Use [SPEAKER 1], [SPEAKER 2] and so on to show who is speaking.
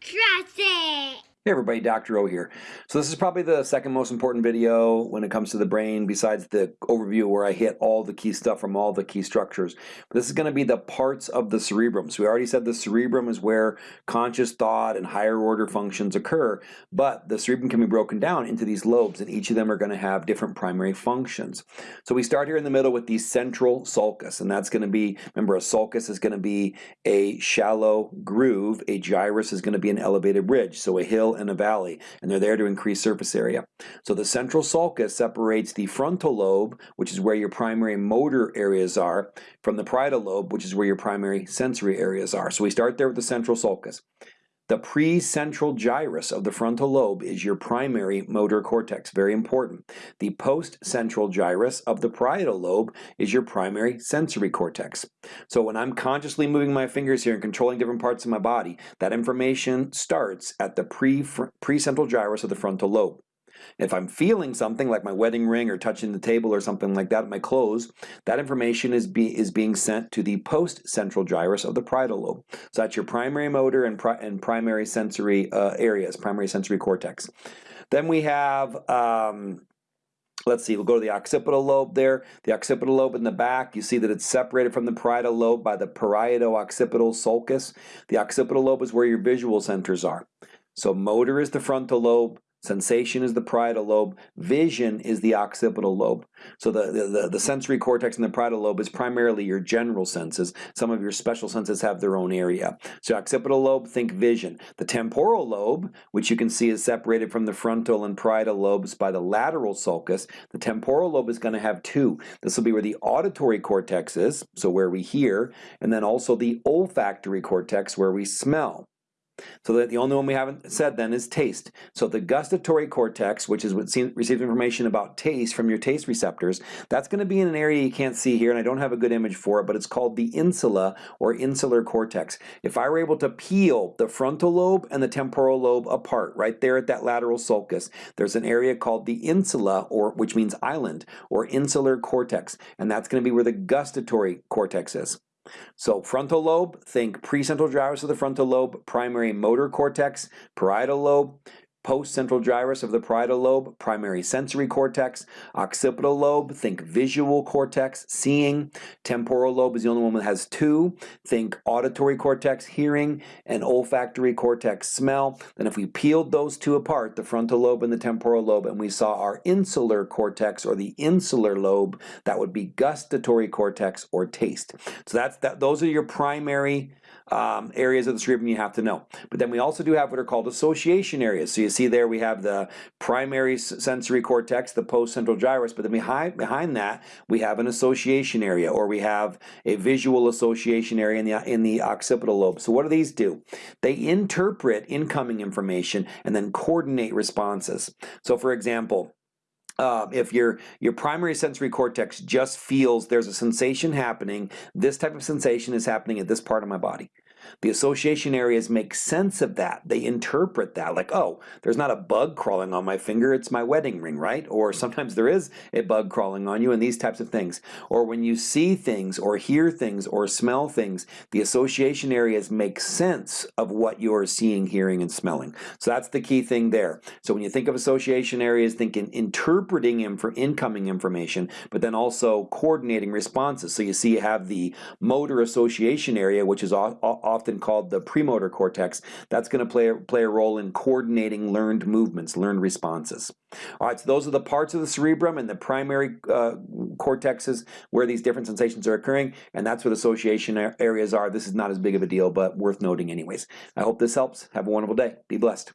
[SPEAKER 1] Trust it.
[SPEAKER 2] Hey everybody, Dr. O here. So this is probably the second most important video when it comes to the brain besides the overview where I hit all the key stuff from all the key structures. But this is going to be the parts of the cerebrum. So we already said the cerebrum is where conscious thought and higher order functions occur, but the cerebrum can be broken down into these lobes and each of them are going to have different primary functions. So we start here in the middle with the central sulcus and that's going to be, remember a sulcus is going to be a shallow groove, a gyrus is going to be an elevated ridge, so a hill and a valley, and they're there to increase surface area. So the central sulcus separates the frontal lobe, which is where your primary motor areas are, from the parietal lobe, which is where your primary sensory areas are. So we start there with the central sulcus. The precentral gyrus of the frontal lobe is your primary motor cortex, very important. The postcentral gyrus of the parietal lobe is your primary sensory cortex. So when I'm consciously moving my fingers here and controlling different parts of my body, that information starts at the pre precentral gyrus of the frontal lobe. If I'm feeling something like my wedding ring or touching the table or something like that, my clothes, that information is, be, is being sent to the post-central gyrus of the parietal lobe. So that's your primary motor and, pri and primary sensory uh, areas, primary sensory cortex. Then we have um, Let's see, we'll go to the occipital lobe there. The occipital lobe in the back, you see that it's separated from the parietal lobe by the parieto-occipital sulcus. The occipital lobe is where your visual centers are. So motor is the frontal lobe, Sensation is the parietal lobe. Vision is the occipital lobe. So the, the, the, sensory cortex in the parietal lobe is primarily your general senses. Some of your special senses have their own area. So occipital lobe, think vision. The temporal lobe, which you can see is separated from the frontal and parietal lobes by the lateral sulcus, the temporal lobe is going to have two. This will be where the auditory cortex is, so where we hear, and then also the olfactory cortex where we smell. So that the only one we haven't said then is taste. So the gustatory cortex, which is what receives information about taste from your taste receptors, that's going to be in an area you can't see here, and I don't have a good image for it, but it's called the insula or insular cortex. If I were able to peel the frontal lobe and the temporal lobe apart, right there at that lateral sulcus, there's an area called the insula, or which means island, or insular cortex, and that's going to be where the gustatory cortex is. So frontal lobe, think precentral gyrus of the frontal lobe, primary motor cortex, parietal lobe, Postcentral gyrus of the parietal lobe, primary sensory cortex. Occipital lobe, think visual cortex, seeing. Temporal lobe is the only one that has two. Think auditory cortex, hearing, and olfactory cortex, smell. Then if we peeled those two apart, the frontal lobe and the temporal lobe, and we saw our insular cortex or the insular lobe, that would be gustatory cortex or taste. So that's that. Those are your primary um, areas of the cerebrum you have to know. But then we also do have what are called association areas. So you see there we have the primary sensory cortex, the postcentral gyrus, but then behind, behind that we have an association area or we have a visual association area in the, in the occipital lobe. So what do these do? They interpret incoming information and then coordinate responses. So for example, uh, if your your primary sensory cortex just feels there's a sensation happening, this type of sensation is happening at this part of my body. The association areas make sense of that. They interpret that like, oh, there's not a bug crawling on my finger, it's my wedding ring, right? Or sometimes there is a bug crawling on you and these types of things. Or when you see things or hear things or smell things, the association areas make sense of what you're seeing, hearing, and smelling. So that's the key thing there. So when you think of association areas, think in interpreting them for incoming information, but then also coordinating responses. So you see you have the motor association area, which is often called the premotor cortex, that's going to play, play a role in coordinating learned movements, learned responses. All right, so those are the parts of the cerebrum and the primary uh, cortexes where these different sensations are occurring, and that's what association areas are. This is not as big of a deal, but worth noting anyways. I hope this helps. Have a wonderful day. Be blessed.